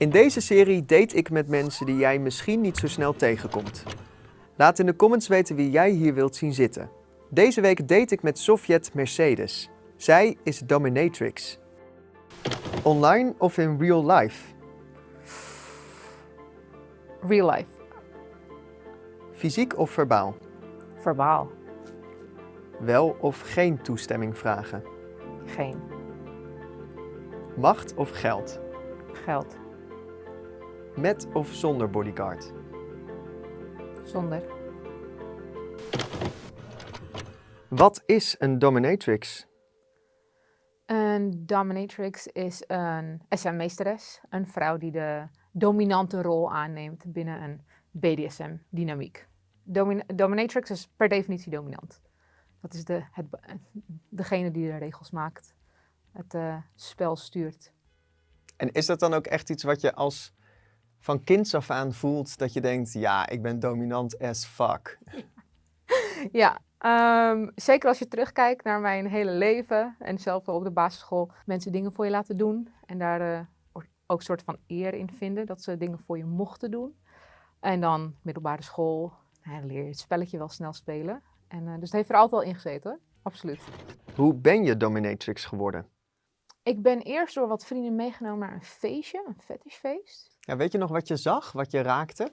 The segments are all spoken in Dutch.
In deze serie date ik met mensen die jij misschien niet zo snel tegenkomt. Laat in de comments weten wie jij hier wilt zien zitten. Deze week date ik met Sofjet Mercedes. Zij is dominatrix. Online of in real life? Real life. Fysiek of verbaal? Verbaal. Wel of geen toestemming vragen? Geen. Macht of geld? Geld. Met of zonder bodyguard? Zonder. Wat is een dominatrix? Een dominatrix is een SM-meesteres. Een vrouw die de dominante rol aanneemt binnen een BDSM-dynamiek. dominatrix is per definitie dominant. Dat is de, het, degene die de regels maakt, het uh, spel stuurt. En is dat dan ook echt iets wat je als van kinds af aan voelt dat je denkt, ja, ik ben dominant as fuck? ja, um, zeker als je terugkijkt naar mijn hele leven en zelf op de basisschool mensen dingen voor je laten doen en daar uh, ook een soort van eer in vinden dat ze dingen voor je mochten doen. En dan middelbare school, nou, leer je het spelletje wel snel spelen. En, uh, dus het heeft er altijd al in gezeten, hoor. absoluut. Hoe ben je dominatrix geworden? Ik ben eerst door wat vrienden meegenomen naar een feestje, een fetishfeest. Ja, weet je nog wat je zag, wat je raakte?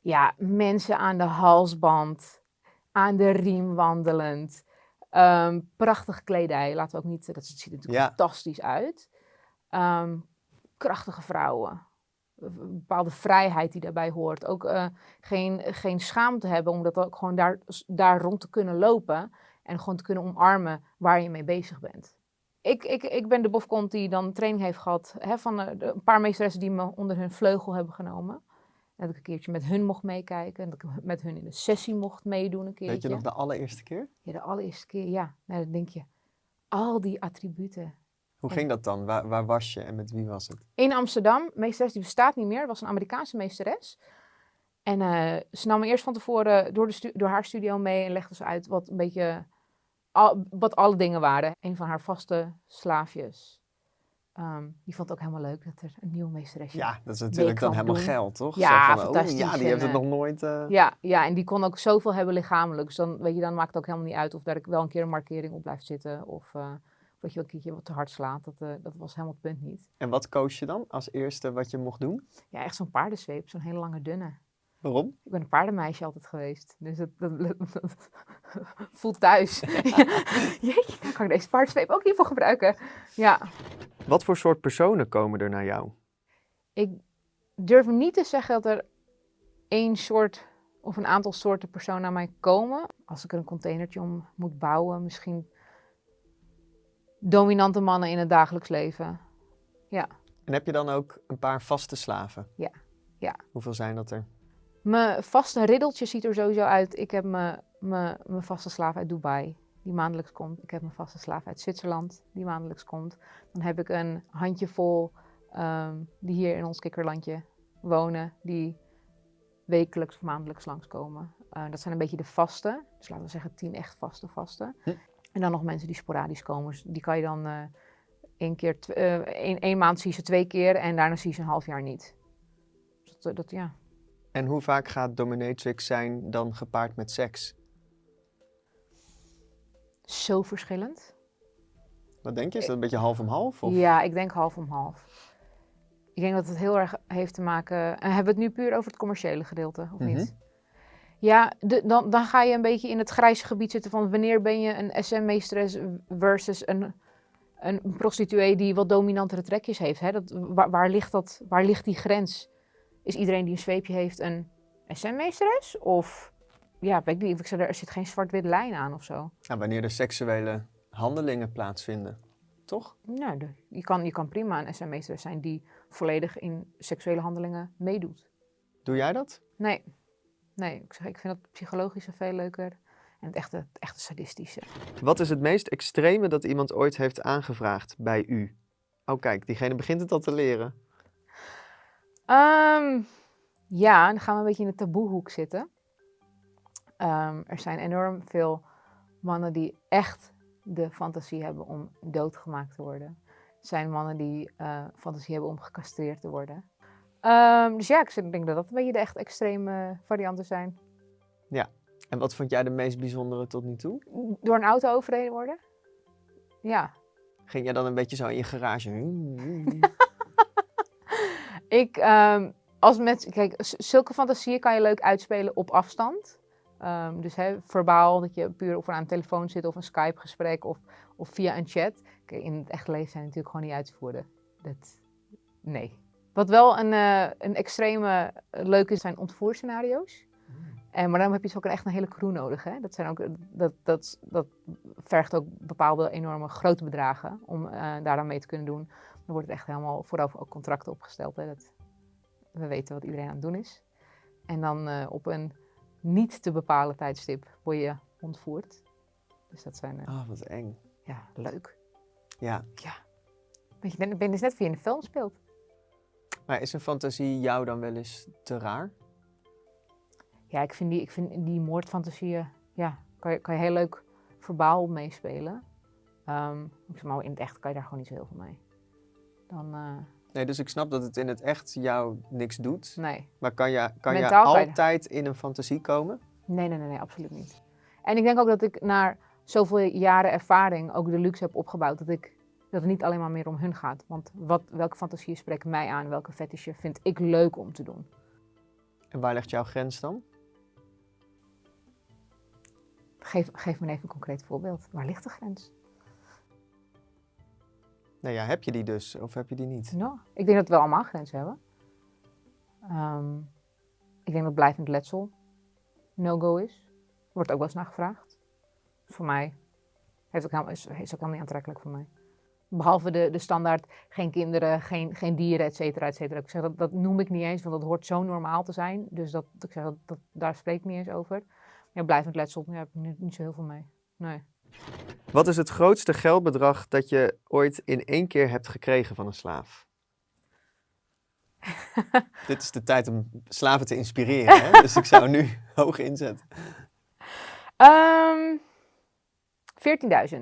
Ja, mensen aan de halsband, aan de riem wandelend. Um, prachtige kledij, laten we ook niet, dat ziet er natuurlijk fantastisch uit. Um, krachtige vrouwen, een bepaalde vrijheid die daarbij hoort. Ook uh, geen, geen schaamte hebben om dat ook gewoon daar, daar rond te kunnen lopen en gewoon te kunnen omarmen waar je mee bezig bent. Ik, ik, ik ben de bofkont die dan training heeft gehad hè, van uh, een paar meesteressen die me onder hun vleugel hebben genomen. En dat ik een keertje met hun mocht meekijken en dat ik met hun in de sessie mocht meedoen een keertje. Weet je nog de allereerste keer? Ja, de allereerste keer, ja. Nou, dan denk je, al die attributen, hoe ging dat dan? Waar, waar, was je en met wie was het? In Amsterdam. Meesteres die bestaat niet meer. Dat was een Amerikaanse meesteres. En uh, ze nam me eerst van tevoren door, de door haar studio mee en legde ze uit wat een beetje al, wat alle dingen waren. Een van haar vaste slaafjes. Um, die vond het ook helemaal leuk dat er een nieuwe meesteres Ja, dat is natuurlijk dan helemaal geld, toch? Ja, van, oh, fantastisch. ja, die heeft het nog nooit... Uh... Ja, ja, en die kon ook zoveel hebben lichamelijk. Dus dan, weet je, dan maakt het ook helemaal niet uit of daar wel een keer een markering op blijft zitten. Of, uh, dat je een keertje wat te hard slaat. Dat, uh, dat was helemaal het punt niet. En wat koos je dan als eerste wat je mocht doen? Ja, echt zo'n paardenzweep, zo'n hele lange dunne. Waarom? Ik ben een paardenmeisje altijd geweest. Dus dat, dat, voelt thuis. Jeetje, kan ik deze paardenzweep ook hiervoor gebruiken? Ja. Wat voor soort personen komen er naar jou? Ik durf niet te zeggen dat er één soort of een aantal soorten personen naar mij komen. Als ik er een containertje om moet bouwen, misschien dominante mannen in het dagelijks leven. Ja. En heb je dan ook een paar vaste slaven? Ja. ja. Hoeveel zijn dat er? Mijn vaste riddeltje ziet er sowieso uit. Ik heb mijn, mijn, mijn vaste slaaf uit Dubai, die maandelijks komt. Ik heb mijn vaste slaaf uit Zwitserland, die maandelijks komt. Dan heb ik een handjevol um, die hier in ons kikkerlandje wonen, die wekelijks of maandelijks langskomen. Uh, dat zijn een beetje de vaste, dus laten we zeggen tien echt vaste vaste. Hm. En dan nog mensen die sporadisch komen. Dus die kan je dan uh, één, keer, uh, één, één, maand zie je ze twee keer en daarna zie je ze een half jaar niet. Dus dat, dat, ja. En hoe vaak gaat dominatrix zijn dan gepaard met seks? Zo verschillend. Wat denk je? Is dat een beetje half om half? Of? Ja, ik denk half om half. Ik denk dat het heel erg heeft te maken... En hebben we het nu puur over het commerciële gedeelte, of mm -hmm. niet? Ja, de, dan, dan ga je een beetje in het grijze gebied zitten van wanneer ben je een SM-meesteres versus een, een prostituee die wat dominantere trekjes heeft. Hè? Dat, waar, waar, ligt dat, waar ligt die grens? Is iedereen die een zweepje heeft een SM-meesteres? Of, ja, weet ik niet, ik zeg, er zit geen zwart-wit lijn aan of zo. Ja, wanneer er seksuele handelingen plaatsvinden, toch? Nou, je, kan, je kan prima een SM-meesteres zijn die volledig in seksuele handelingen meedoet. Doe jij dat? Nee. Nee, ik, zeg, ik vind het psychologische veel leuker en het echte, het echte sadistische. Wat is het meest extreme dat iemand ooit heeft aangevraagd bij u? Oh kijk, diegene begint het al te leren. Um, ja, dan gaan we een beetje in de taboehoek zitten. Um, er zijn enorm veel mannen die echt de fantasie hebben om doodgemaakt te worden. Er zijn mannen die uh, fantasie hebben om gecastreerd te worden. Ehm, dus ja, ik denk dat dat een beetje de echt extreme varianten zijn. Ja. En wat vond jij de meest bijzondere tot nu toe? Door een auto overreden worden. Ja. Ging jij dan een beetje zo in je garage? ik, um, als met, kijk, zulke fantasieën kan je leuk uitspelen op afstand. Um, dus verbaal, dat je puur of aan een telefoon zit of een Skype-gesprek of, of via een chat. Kijk, in het echte leven zijn natuurlijk gewoon niet uit te voeren. Dat, nee. Wat wel een, uh, een extreme uh, leuke is, zijn ontvoerscenario's. Mm. En, maar dan heb je dus ook echt een hele crew nodig. Hè? Dat, zijn ook, dat, dat, dat vergt ook bepaalde enorme grote bedragen om uh, daar aan mee te kunnen doen. Dan wordt het echt helemaal vooraf ook contracten opgesteld. Hè? Dat, we weten wat iedereen aan het doen is. En dan uh, op een niet te bepalen tijdstip word je ontvoerd. Dus dat zijn... Ah, uh, oh, wat eng. Ja, leuk. Ja. Ja. Weet je, ben, ben dus net wie in een film speelt. Maar is een fantasie jou dan wel eens te raar? Ja, ik vind die, ik vind die moordfantasieën, ja, kan je, kan je heel leuk verbaal meespelen. Um, maar in het echt kan je daar gewoon niet zo heel veel mee. Dan, uh, Nee, dus ik snap dat het in het echt jou niks doet. Nee. Maar kan je, kan je altijd in een fantasie komen? Nee, nee, nee, nee, absoluut niet. En ik denk ook dat ik na zoveel jaren ervaring ook de luxe heb opgebouwd dat, ik, dat het niet alleen maar meer om hun gaat. Want wat, welke fantasieën spreken mij aan, welke fetisje vind ik leuk om te doen. En waar ligt jouw grens dan? Geef, geef me even een concreet voorbeeld. Waar ligt de grens? Nou ja, heb je die dus of heb je die niet? Nou, ik denk dat we allemaal grenzen hebben. Um, ik denk dat blijvend letsel no-go is. Wordt ook wel eens naar gevraagd. Voor mij heeft ook helemaal, is, is ook helemaal niet aantrekkelijk voor mij. Behalve de, de standaard, geen kinderen, geen, geen dieren, et cetera, et cetera. Ik zeg, dat, dat noem ik niet eens, want dat hoort zo normaal te zijn. Dus dat, ik zeg, dat, dat, daar spreek ik niet eens over. Ja, blijvend letsel, daar heb ik niet, niet zo heel veel mee. Nee. Wat is het grootste geldbedrag dat je ooit in één keer hebt gekregen van een slaaf? Dit is de tijd om slaven te inspireren, hè? dus ik zou nu hoog inzetten. Um, ehm, 14.000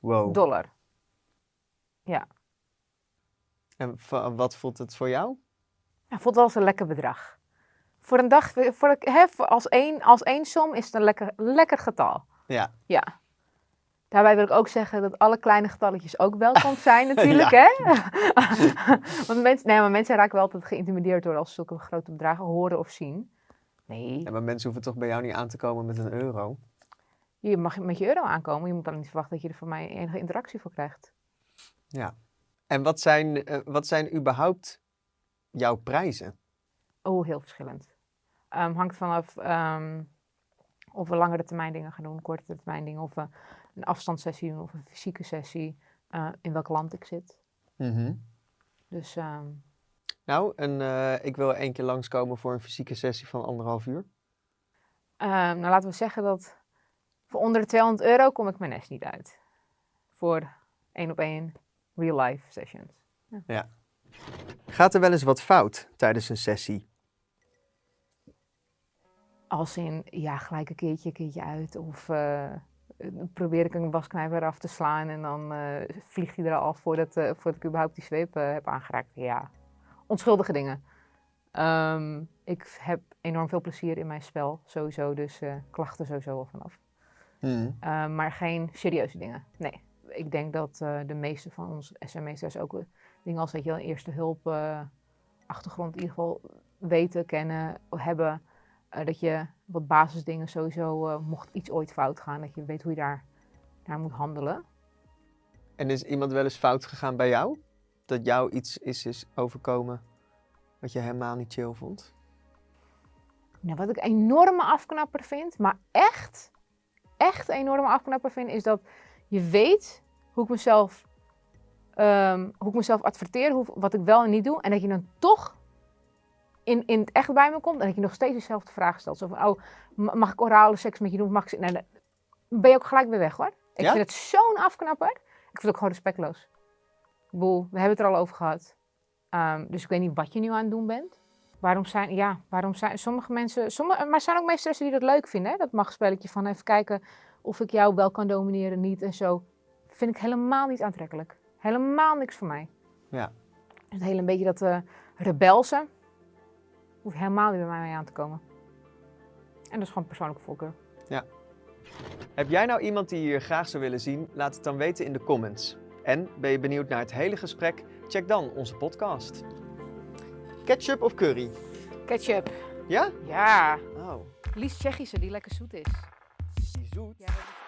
wow. dollar. Ja. En wat voelt het voor jou? Ja, voelt wel als een lekker bedrag. Voor een dag, voor, hè, als, één, als één som is het een lekker, lekker getal. Ja. Ja. Daarbij wil ik ook zeggen dat alle kleine getalletjes ook welkom zijn natuurlijk. hè? Want mensen, nee, maar mensen raken wel altijd geïntimideerd door als zulke grote bedragen horen of zien. Nee. Ja, maar mensen hoeven toch bij jou niet aan te komen met een euro? Je mag met je euro aankomen. Je moet dan niet verwachten dat je er van mij enige interactie voor krijgt. Ja. En wat zijn, uh, wat zijn überhaupt jouw prijzen? Oh, heel verschillend. Um, hangt vanaf um, of we langere termijn dingen gaan doen, korte termijn dingen, of we een afstandssessie doen of een fysieke sessie, uh, in welk land ik zit. Mm -hmm. Dus. Um... Nou, en uh, ik wil één keer langskomen voor een fysieke sessie van anderhalf uur. nou, laten we zeggen dat voor onder de 200 euro kom ik mijn nest niet uit. Voor één op één real life sessions. Ja. ja. Gaat er wel eens wat fout tijdens een sessie? Als in, ja, gelijk een keertje, een keertje uit. Of uh, probeer ik een wasknijper af te slaan en dan uh, vliegt hij er al voordat, uh, voordat ik überhaupt die zweep heb aangeraakt. Ja, onschuldige dingen. Um, ik heb enorm veel plezier in mijn spel, sowieso. Dus klachten sowieso al vanaf. Mm. Um, maar geen serieuze dingen, nee. Ik denk dat de meeste van ons SME'ers ook dingen als, weet je wel, eerste hulp, achtergrond in ieder geval weten, kennen, hebben uh, dat je wat basisdingen sowieso, uh, mocht iets ooit fout gaan, dat je weet hoe je daar naar moet handelen. En is iemand wel eens fout gegaan bij jou? Dat jou iets is, is overkomen wat je helemaal niet chill vond? Nou, wat ik enorme afknapper vind, maar echt, echt enorme afknapper vind, is dat je weet hoe ik mezelf, um, hoe ik mezelf adverteer, hoe, wat ik wel en niet doe. En dat je dan toch in, in het echt bij me komt en dat je nog steeds dezelfde vraag stelt. Zo van, oh, mag ik orale seks met je doen? Mag ik... Nee, dan ben je ook gelijk weer weg hoor. Ik vind het zo'n afknapper. Ik vind het ook gewoon respectloos. Boel, we hebben het er al over gehad. Um, dus ik weet niet wat je nu aan het doen bent. Waarom zijn, ja, waarom zijn sommige mensen, sommige, maar er zijn ook meesteressen die dat leuk vinden. Hè? Dat mag spelletje van even kijken of ik jou wel kan domineren, niet en zo. Vind ik helemaal niet aantrekkelijk. Helemaal niks voor mij. Ja. Het hele een beetje dat uh, rebelse Hoeft helemaal niet bij mij mee aan te komen. En dat is gewoon persoonlijke voorkeur. Ja. Heb jij nou iemand die je hier graag zou willen zien? Laat het dan weten in de comments. En ben je benieuwd naar het hele gesprek? Check dan onze podcast. Ketchup of curry? Ketchup. Ja? Ja. Oh, Liefst Tsjechische, die lekker zoet is. die zoet. Ja, dat is